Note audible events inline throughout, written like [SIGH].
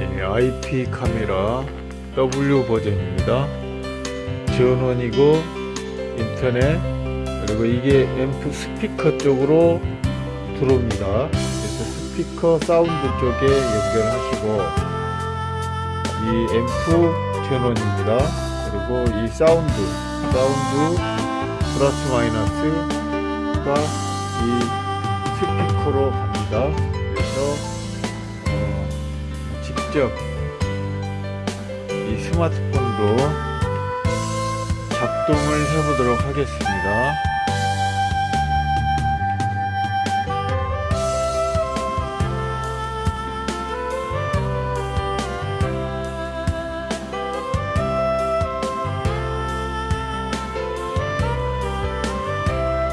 예, IP 카메라 W 버전입니다. 전원이고 인터넷 그리고 이게 앰프 스피커 쪽으로 들어옵니다. 그래서 스피커 사운드 쪽에 연결하시고 이 앰프 전원입니다. 그리고 이 사운드 사운드 플러스 마이너스가 이 스피커로 갑니다. 그래서 어, 직접 이 스마트폰으로 작동을 해보도록 하겠습니다.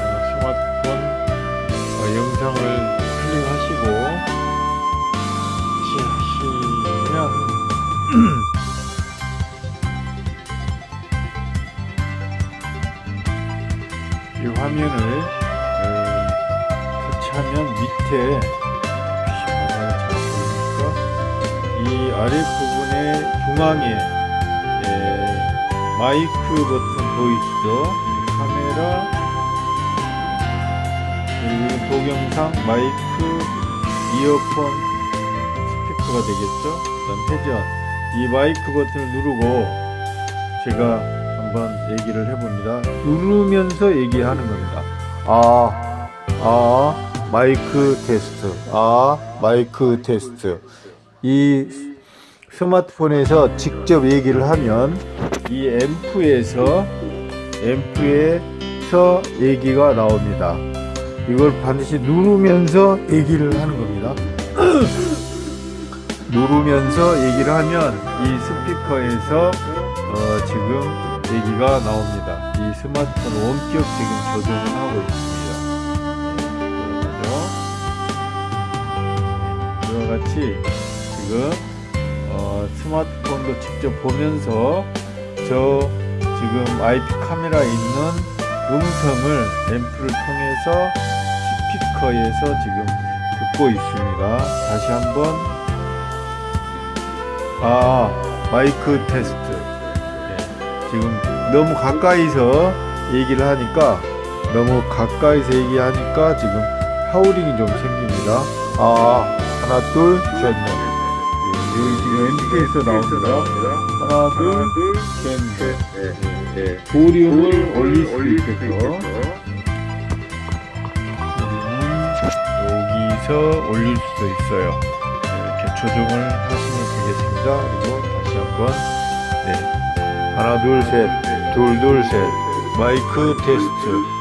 어, 스마트폰 어, 영상을 클릭하시고 이 화면을 어, 터치하면 밑에 잘 보이니까 이 아래 부분의 중앙에 에, 마이크 버튼 보이시죠? 이 카메라 그리고 동영상 마이크 이어폰 스피커가 되겠죠? 그다음 회전 이 마이크 버튼을 누르고 제가 한번 얘기를 해봅니다. 누르면서 얘기하는 겁니다. 아, 아, 마이크 테스트. 아, 마이크 테스트. 이 스마트폰에서 직접 얘기를 하면 이 앰프에서 앰프에서 얘기가 나옵니다. 이걸 반드시 누르면서 얘기를 하는 겁니다. [CLEARS THROAT] 누르면서 얘기를 하면 이 스피커에서 어, 지금 얘기가 나옵니다. 이 스마트폰 원격 지금 조정을 하고 있습니다. 네, 이와 같이 지금 어, 스마트폰도 직접 보면서 저 지금 IP 카메라 있는 음성을 앰프를 통해서 스피커에서 지금 듣고 있습니다. 다시 한번 아 마이크 테스트. 예, 지금 너무 가까이서 얘기를 하니까 너무 가까이서 얘기하니까 지금 하우링이 좀 생깁니다. 아 하나 둘셋넷 예, 여기 지금 엔트에서 나옵니다. 하나 둘셋넷 예, 볼륨을 올릴 수 있겠죠. 여기서 올릴 수도 있어요. 네, 이렇게 조정을 하시면 되겠습니다. 그리고 다시 한번 네. 하나 둘 셋 둘 둘 셋 마이크 테스트